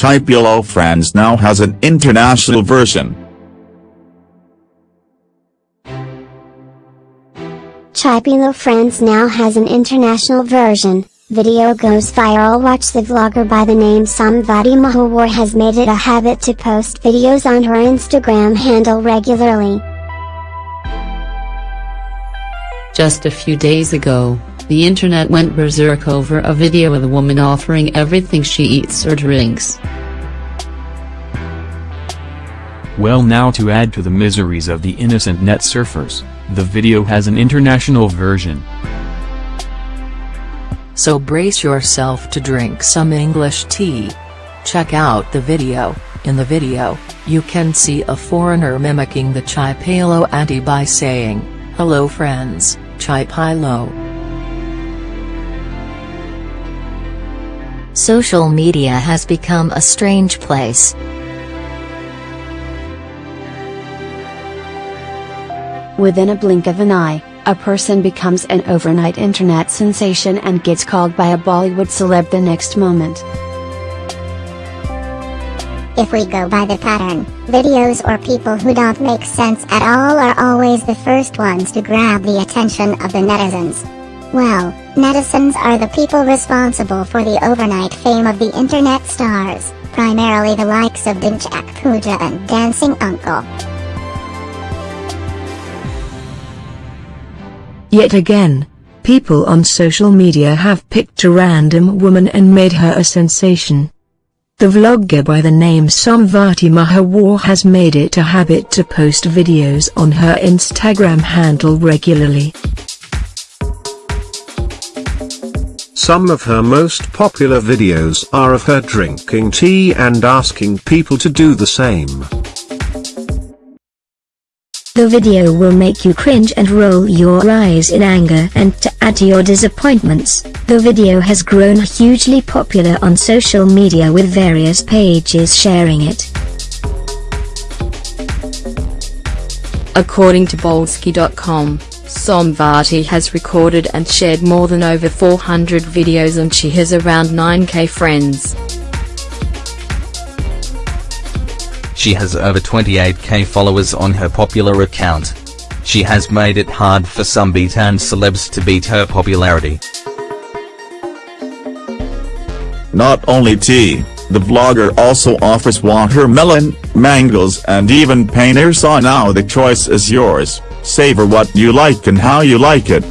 Chai Peelo Friends now has an international version. Chai Peelo Friends now has an international version. Video goes viral Watch the vlogger by the name Somvati Mahawar has made it a habit to post videos on her Instagram handle regularly. Just a few days ago, the internet went berserk over a video of a woman offering everything she eats or drinks. Well now to add to the miseries of the innocent net surfers, the video has an international version. So brace yourself to drink some English tea. Check out the video. In the video, you can see a foreigner mimicking the Chai Palo auntie by saying, Hello friends, Chai Palo. Social media has become a strange place. Within a blink of an eye, a person becomes an overnight internet sensation and gets called by a Bollywood celeb the next moment. If we go by the pattern, videos or people who don't make sense at all are always the first ones to grab the attention of the netizens. Well, netizens are the people responsible for the overnight fame of the internet stars, primarily the likes of Dhinchak Pooja and Dancing Uncle. Yet again, people on social media have picked a random woman and made her a sensation. The vlogger by the name Somvati Mahawar has made it a habit to post videos on her Instagram handle regularly. Some of her most popular videos are of her drinking tea and asking people to do the same. The video will make you cringe and roll your eyes in anger and to add to your disappointments, the video has grown hugely popular on social media with various pages sharing it. According to Boldsky.com, Somvati has recorded and shared more than over 400 videos and she has around 9k friends. She has over 28k followers on her popular account. She has made it hard for some and celebs to beat her popularity. Not only tea, the vlogger also offers watermelon, mangoes and even paneer so now the choice is yours, savor what you like and how you like it.